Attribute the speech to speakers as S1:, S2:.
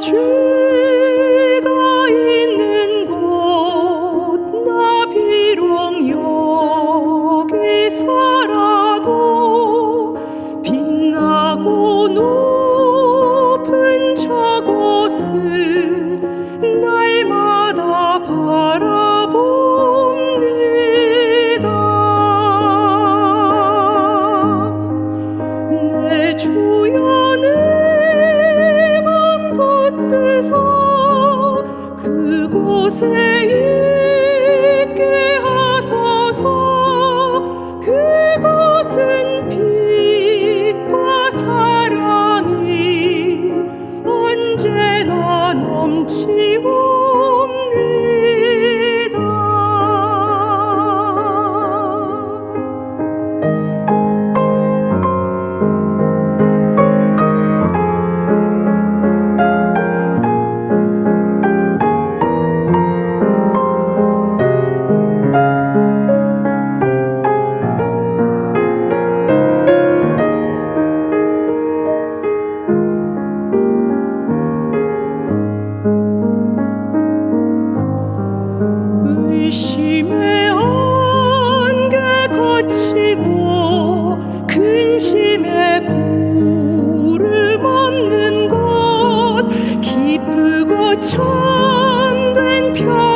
S1: true. se 천된 별.